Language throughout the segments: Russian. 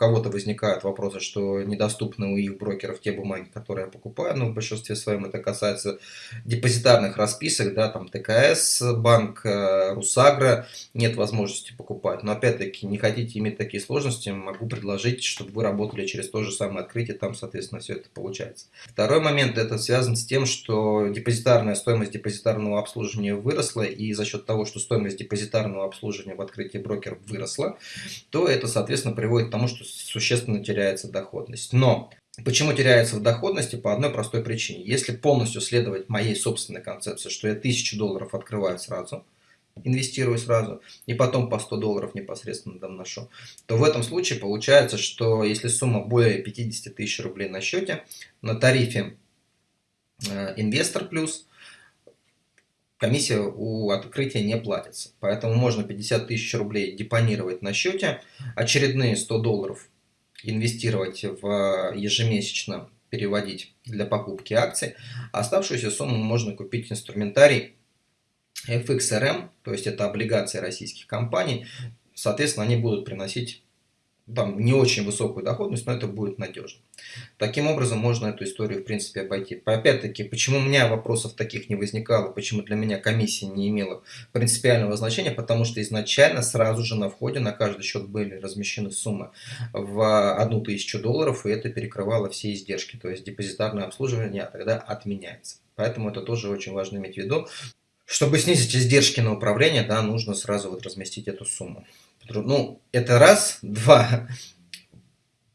кого-то возникают вопросы, что недоступны у их брокеров те бумаги, которые я покупаю, но в большинстве своем это касается депозитарных расписок, да, там ТКС, банк, э, Русагра, нет возможности покупать. Но опять-таки, не хотите иметь такие сложности, могу предложить, чтобы вы работали через то же самое открытие, там, соответственно, все это получается. Второй момент, это связан с тем, что депозитарная стоимость депозитарного обслуживания выросла, и за счет того, что стоимость депозитарного обслуживания в открытии брокера выросла, то это, соответственно, приводит к тому, что существенно теряется доходность. Но Почему теряется в доходности? По одной простой причине. Если полностью следовать моей собственной концепции, что я 1000 долларов открываю сразу, инвестирую сразу, и потом по 100 долларов непосредственно доношу, то в этом случае получается, что если сумма более 50 тысяч рублей на счете, на тарифе э, инвестор плюс, комиссия у открытия не платится. Поэтому можно 50 тысяч рублей депонировать на счете, очередные 100 долларов инвестировать в ежемесячно переводить для покупки акций, оставшуюся сумму можно купить инструментарий FXRM, то есть это облигации российских компаний, соответственно, они будут приносить там не очень высокую доходность, но это будет надежно. Таким образом, можно эту историю, в принципе, обойти. Опять-таки, почему у меня вопросов таких не возникало, почему для меня комиссия не имела принципиального значения, потому что изначально сразу же на входе на каждый счет были размещены суммы в одну тысячу долларов, и это перекрывало все издержки, то есть депозитарное обслуживание тогда отменяется. Поэтому это тоже очень важно иметь в виду. Чтобы снизить издержки на управление, да, нужно сразу вот разместить эту сумму. Ну, это раз. Два.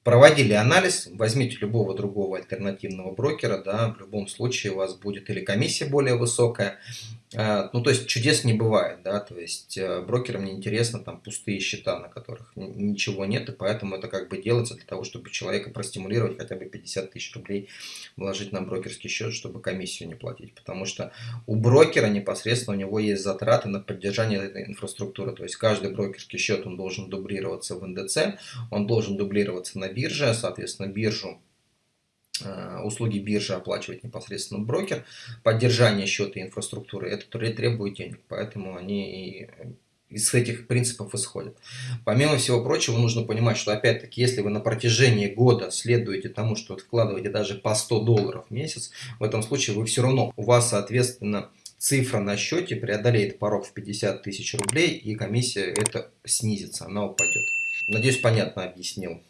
Проводили анализ, возьмите любого другого альтернативного брокера, да, в любом случае у вас будет или комиссия более высокая, ну, то есть чудес не бывает, да, то есть э, брокерам не интересно там пустые счета, на которых ничего нет, и поэтому это как бы делается для того, чтобы человека простимулировать хотя бы 50 тысяч рублей вложить на брокерский счет, чтобы комиссию не платить, потому что у брокера непосредственно у него есть затраты на поддержание этой инфраструктуры, то есть каждый брокерский счет он должен дублироваться в НДЦ, он должен дублироваться на бирже, соответственно биржу Э, услуги биржи оплачивает непосредственно брокер, поддержание счета и инфраструктуры, это требует денег, поэтому они из этих принципов исходят. Помимо всего прочего, нужно понимать, что опять-таки, если вы на протяжении года следуете тому, что вкладываете даже по 100 долларов в месяц, в этом случае вы все равно, у вас, соответственно, цифра на счете преодолеет порог в 50 тысяч рублей, и комиссия это снизится, она упадет. Надеюсь, понятно объяснил.